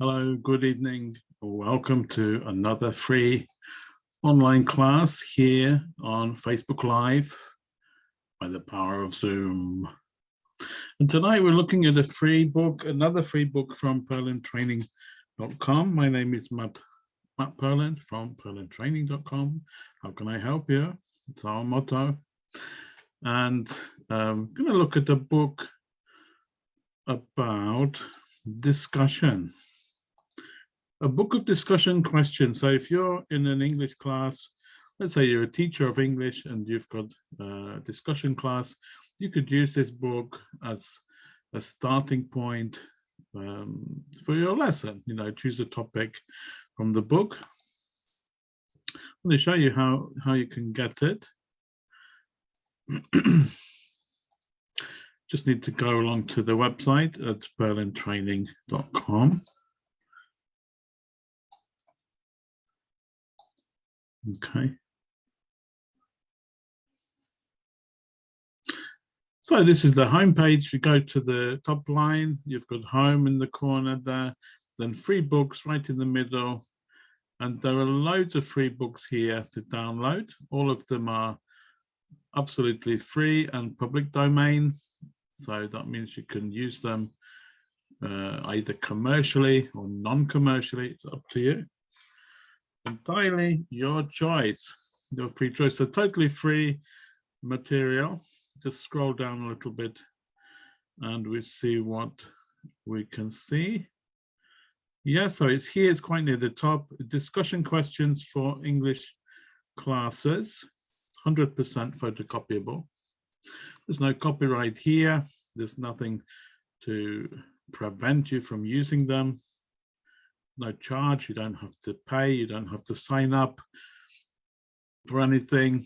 Hello, good evening. Welcome to another free online class here on Facebook Live by the power of Zoom. And tonight we're looking at a free book, another free book from purlandtraining.com. My name is Matt, Matt Purland from purlandtraining.com. How can I help you? It's our motto. And I'm um, going to look at a book about discussion a book of discussion questions. So if you're in an English class, let's say you're a teacher of English and you've got a discussion class, you could use this book as a starting point um, for your lesson. You know, choose a topic from the book. Going to show you how, how you can get it. Just need to go along to the website at purlandtraining.com. Okay. So this is the home page. You go to the top line, you've got home in the corner there, then free books right in the middle. And there are loads of free books here to download. All of them are absolutely free and public domain. So that means you can use them uh, either commercially or non-commercially, it's up to you entirely your choice, your free choice. So totally free material. Just scroll down a little bit and we see what we can see. Yeah, so it's here, it's quite near the top. Discussion questions for English classes, 100% photocopyable. There's no copyright here. There's nothing to prevent you from using them no charge, you don't have to pay, you don't have to sign up for anything,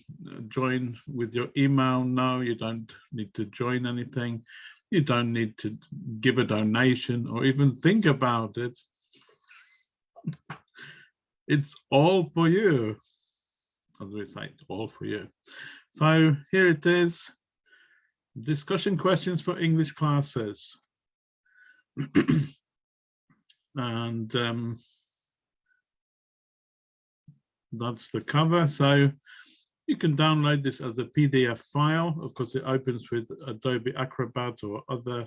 join with your email, no, you don't need to join anything, you don't need to give a donation or even think about it. It's all for you. As we say, it's all for you. So here it is, discussion questions for English classes. and um, that's the cover. So you can download this as a PDF file. Of course, it opens with Adobe Acrobat or other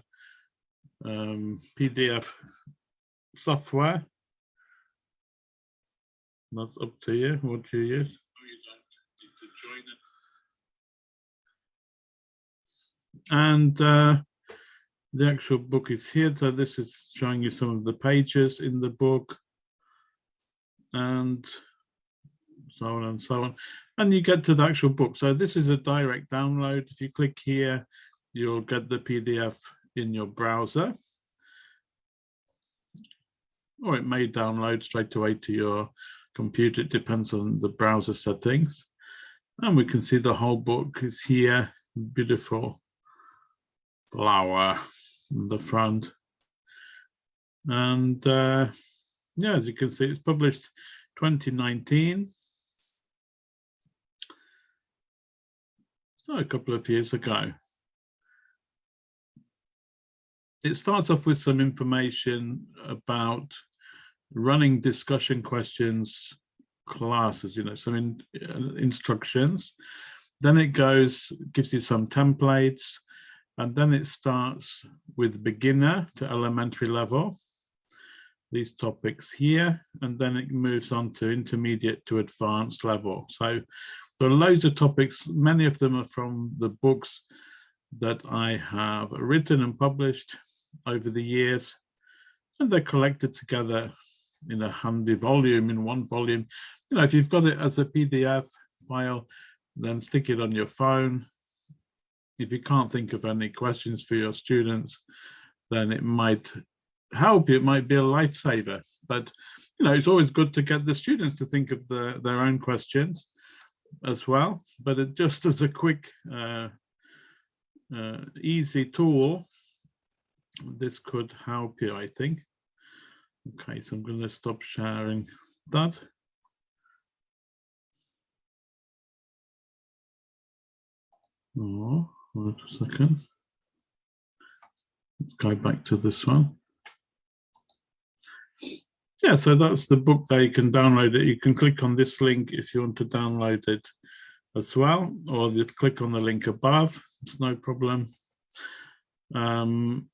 um, PDF software. That's up to you. What you use? And uh, the actual book is here. So this is showing you some of the pages in the book and so on and so on. And you get to the actual book. So this is a direct download. If you click here, you'll get the PDF in your browser. Or it may download straight away to your computer. It depends on the browser settings. And we can see the whole book is here. Beautiful flower in the front. And uh, yeah, as you can see, it's published 2019. So a couple of years ago. It starts off with some information about running discussion questions classes, you know, some in, uh, instructions. Then it goes, gives you some templates, and then it starts with beginner to elementary level, these topics here, and then it moves on to intermediate to advanced level. So there are loads of topics, many of them are from the books that I have written and published over the years, and they're collected together in a handy volume, in one volume. You know, if you've got it as a PDF file, then stick it on your phone if you can't think of any questions for your students, then it might help you. It might be a lifesaver. But you know, it's always good to get the students to think of the, their own questions as well. But it just as a quick, uh, uh, easy tool, this could help you, I think. Okay, so I'm going to stop sharing that. Oh. Wait a second. Let's go back to this one. yeah, so that's the book there. You can download it. You can click on this link if you want to download it as well, or you click on the link above. It's no problem. Um,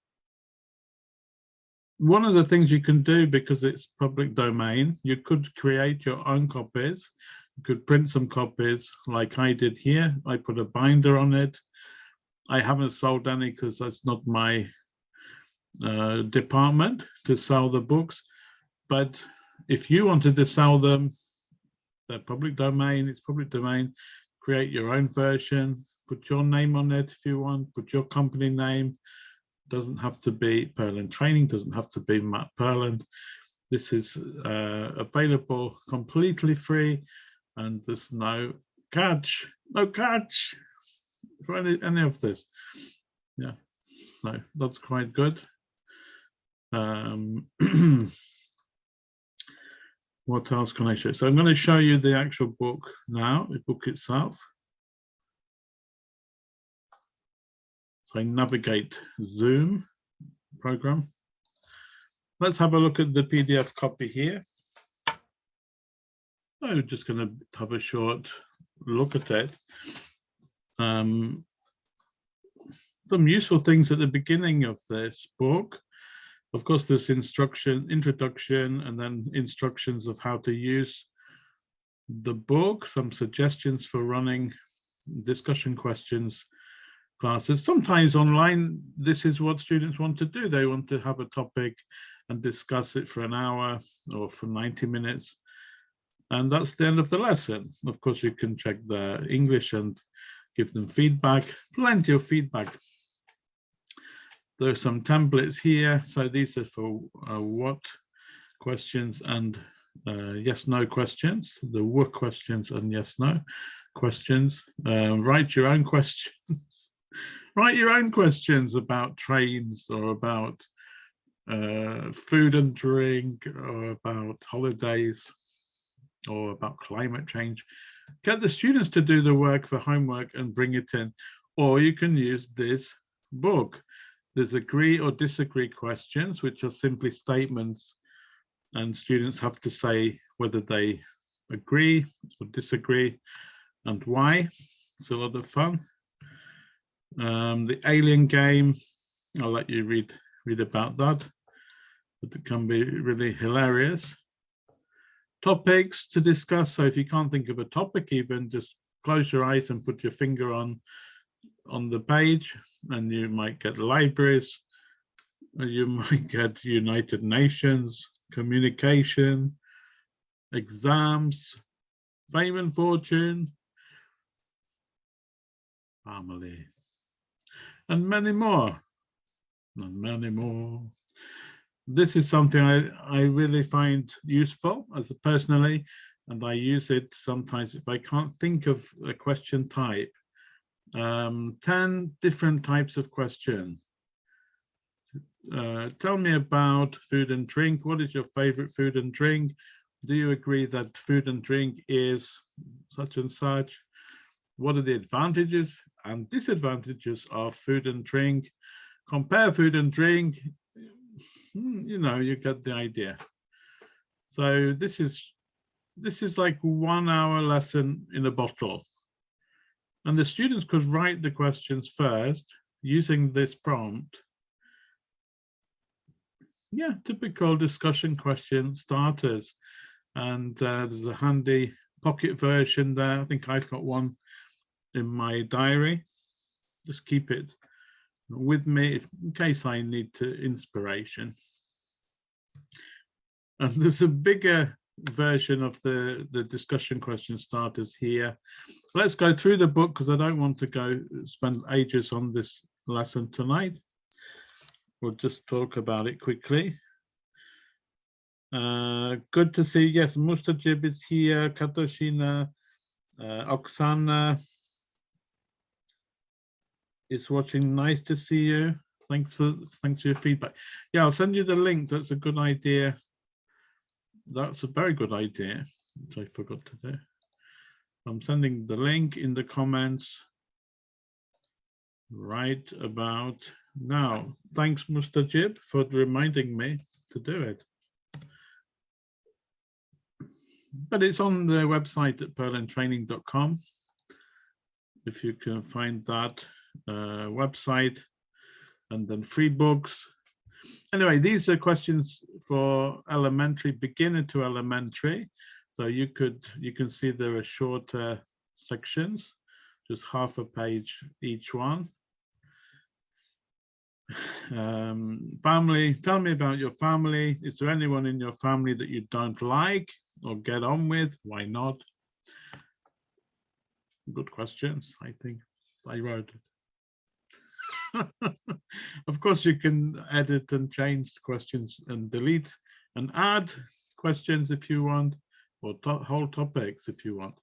one of the things you can do because it's public domain, you could create your own copies. You could print some copies like I did here. I put a binder on it. I haven't sold any because that's not my uh, department to sell the books. But if you wanted to sell them, they're public domain, it's public domain, create your own version, put your name on it if you want, put your company name, doesn't have to be Purland Training, doesn't have to be Matt Purland. This is uh, available completely free and there's no catch, no catch for any, any of this. Yeah, so that's quite good. Um, what else can I show? So I'm going to show you the actual book now, the book itself. So I navigate Zoom program. Let's have a look at the PDF copy here. I'm just going to have a short look at it. Um, some useful things at the beginning of this book. Of course, there's instruction, introduction, and then instructions of how to use the book, some suggestions for running discussion questions classes. Sometimes online, this is what students want to do. They want to have a topic and discuss it for an hour or for 90 minutes. And that's the end of the lesson. Of course, you can check the English and give them feedback, plenty of feedback. There's some templates here. So these are for uh, what questions and uh, yes, no questions, the what questions and yes, no questions. Uh, write your own questions. write your own questions about trains or about uh, food and drink or about holidays or about climate change. Get the students to do the work for homework and bring it in. Or you can use this book. There's agree or disagree questions, which are simply statements and students have to say whether they agree or disagree and why. It's a lot of fun. Um, the alien game, I'll let you read read about that, but it can be really hilarious topics to discuss. So if you can't think of a topic even, just close your eyes and put your finger on on the page and you might get libraries, you might get United Nations, communication, exams, fame and fortune, family, and many more, and many more this is something I, I really find useful as a personally, and I use it sometimes if I can't think of a question type. Um, 10 different types of question. Uh, tell me about food and drink. What is your favorite food and drink? Do you agree that food and drink is such and such? What are the advantages and disadvantages of food and drink? Compare food and drink you know, you get the idea. So this is this is like one hour lesson in a bottle. And the students could write the questions first using this prompt. Yeah, typical discussion question starters. And uh, there's a handy pocket version there. I think I've got one in my diary. Just keep it with me if, in case I need to inspiration. And there's a bigger version of the, the discussion question starters here. Let's go through the book because I don't want to go spend ages on this lesson tonight. We'll just talk about it quickly. Uh, good to see, yes, Mustajib is here, Katoshina, uh, Oksana, is watching. Nice to see you. Thanks for thanks for your feedback. Yeah, I'll send you the link. That's a good idea. That's a very good idea. I forgot to do. I'm sending the link in the comments right about now. Thanks, Mustajib, for reminding me to do it. but it's on the website at purlandtraining.com. If you can find that website and then free books. Anyway, these are questions for elementary, beginner to elementary. So you could, you can see there are shorter sections, just half a page each one. Um, family, tell me about your family. Is there anyone in your family that you don't like or get on with? Why not? Good questions, I think. I wrote. of course, you can edit and change questions and delete and add questions if you want, or to whole topics if you want.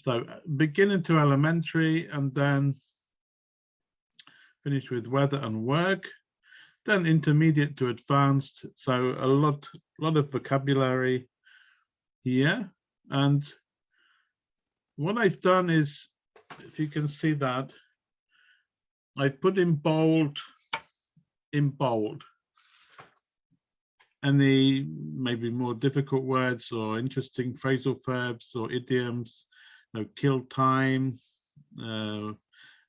So uh, beginning to elementary and then finish with weather and work, then intermediate to advanced. So a lot, lot of vocabulary here. And what I've done is, if you can see that, I've put in bold, in bold, any maybe more difficult words or interesting phrasal verbs or idioms, you know, kill time, uh,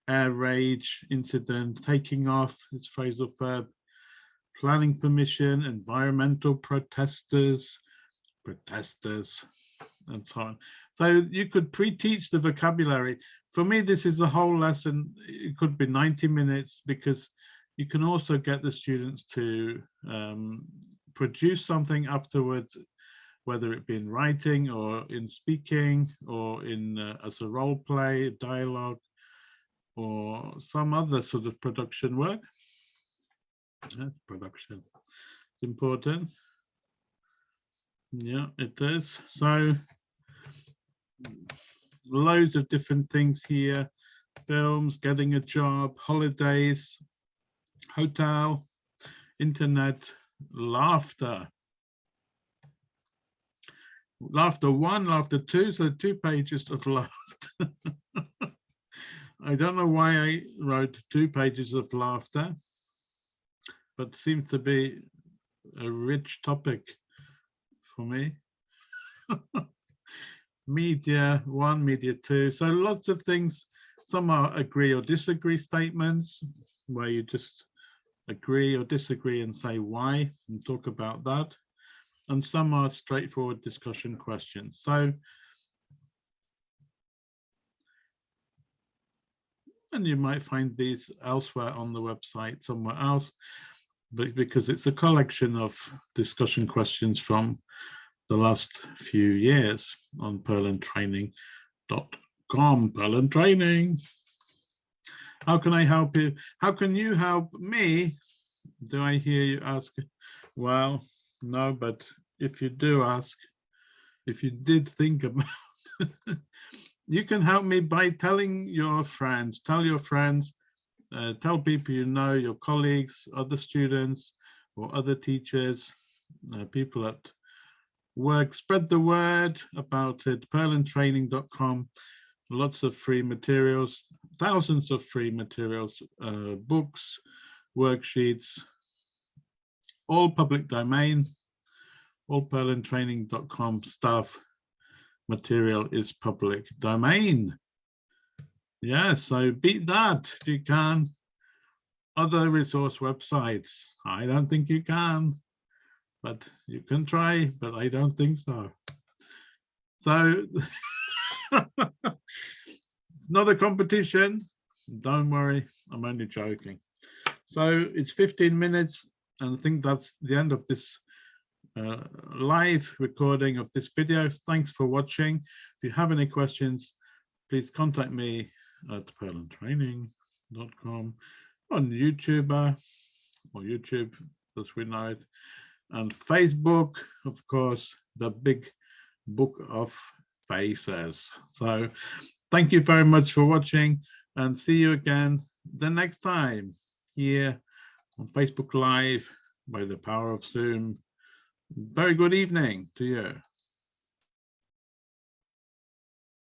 air rage incident, taking off, this phrasal verb, planning permission, environmental protesters, protesters, and so on. So you could pre-teach the vocabulary. For me, this is the whole lesson. It could be 90 minutes because you can also get the students to um, produce something afterwards, whether it be in writing or in speaking or in uh, as a role play, dialogue, or some other sort of production work. Production. It's important. Yeah, it is. So loads of different things here. Films, getting a job, holidays, hotel, internet, laughter. Laughter one, laughter two, so two pages of laughter. I don't know why I wrote two pages of laughter, but seems to be a rich topic for me. media one, media two. So lots of things. Some are agree or disagree statements where you just agree or disagree and say why and talk about that. And some are straightforward discussion questions. So and you might find these elsewhere on the website somewhere else because it's a collection of discussion questions from the last few years on purlandtraining.com Purland Training. How can I help you? How can you help me? Do I hear you ask? Well, no, but if you do ask, if you did think about you can help me by telling your friends, tell your friends, uh, tell people you know, your colleagues, other students, or other teachers, uh, people at work, spread the word about it, purlandtraining.com, lots of free materials, thousands of free materials, uh, books, worksheets, all public domain, all purlandtraining.com stuff material is public domain. Yeah, so beat that if you can. Other resource websites, I don't think you can, but you can try, but I don't think so. So it's not a competition. Don't worry, I'm only joking. So it's 15 minutes and I think that's the end of this uh, live recording of this video. Thanks for watching. If you have any questions, please contact me at purlandtraining.com on YouTube uh, or YouTube as we know it, and Facebook, of course, the big book of faces. So thank you very much for watching and see you again the next time here on Facebook Live by the power of Zoom very good evening to you.